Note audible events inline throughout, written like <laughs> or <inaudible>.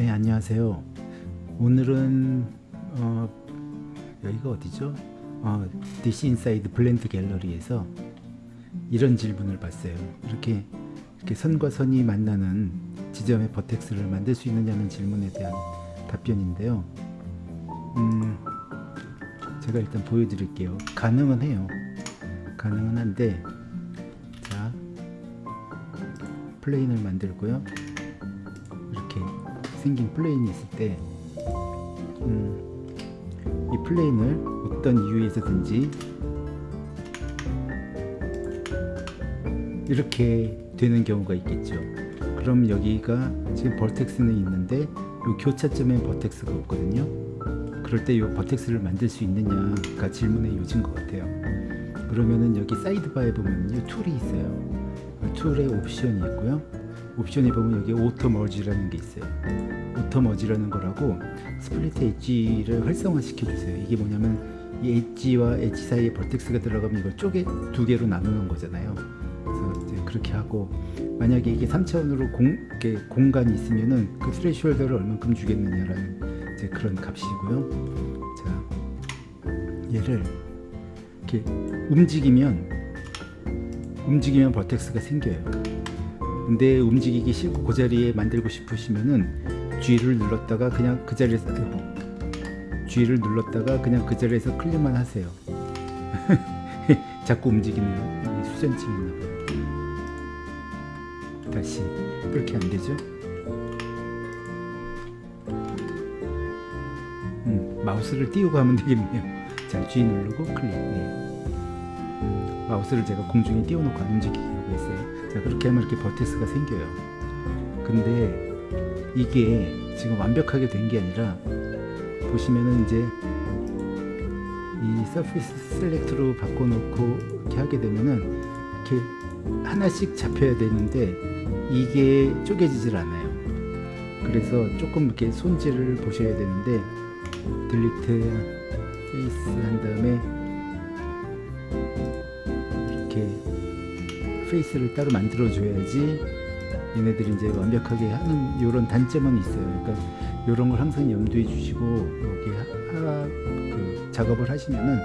네 안녕하세요. 오늘은 어, 여기가 어디죠? 어, This Inside Blend 갤러리에서 이런 질문을 봤어요. 이렇게, 이렇게 선과 선이 만나는 지점의 버텍스를 만들 수 있느냐는 질문에 대한 답변인데요. 음, 제가 일단 보여드릴게요. 가능은 해요. 가능은 한데 자 plane을 만들고요 생긴 plane이 있을 때 음, 이 plane을 어떤 이유에서든지 이렇게 되는 경우가 있겠죠. 그럼 여기가 지금 vertex는 있는데 이 교차점엔 vertex가 없거든요. 그럴 때 이 vertex를 만들 수 있느냐가 질문의 요지인 것 같아요. 그러면은 여기 sidebar에 보면 이 tool이 있어요 tool에 옵션이 있고요. 옵션에 보면 여기 auto merge라는 게 있어요. auto merge라는 거라고 split edge를 활성화 시켜 주세요. 이게 뭐냐면 이 엣지와 엣지 사이에 vertex가 들어가면 이걸 쪼개 두 개로 나누는 거잖아요. 그래서 이제 그렇게 하고 만약에 이게 3차원으로 공, 공간이 있으면은 그 threshold를 얼만큼 주겠느냐라는 이제 그런 값이고요. 자 얘를 이렇게 움직이면 움직이면 버텍스가 생겨요. 근데 움직이기 싫고 그 자리에 만들고 싶으시면은 G를 눌렀다가 그냥 그 자리에서 아이고, G를 눌렀다가 그냥 그 자리에서 클릭만 하세요. <laughs> 자꾸 움직이네요 수전증 있나봐요. 다시 그렇게 안되죠? 음, 마우스를 띄우고 하면 되겠네요. 자 G 누르고 클릭 네. 마우스를 제가 공중에 띄워놓고 안 움직이게 하고 있어요. 자 그렇게 하면 이렇게 버텍스가 생겨요. 근데 이게 지금 완벽하게 된 게 아니라 보시면은 이제 이 서피스 셀렉트로 바꿔놓고 이렇게 하게 되면은 이렇게 하나씩 잡혀야 되는데 이게 쪼개지질 않아요. 그래서 조금 이렇게 손질을 보셔야 되는데 delete face 한 다음에 이렇게 face를 따로 만들어 줘야지 얘네들이 이제 완벽하게 하는 이런 단점은 있어요. 그러니까 이런 걸 항상 염두에 두시고 여기 하, 그 작업을 하시면은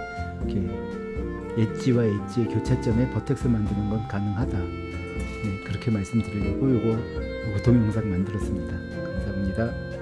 이렇게 엣지와 엣지의 교차점에 vertex 만드는 건 가능하다. 네, 그렇게 말씀드리려고 요거 동영상 만들었습니다. 감사합니다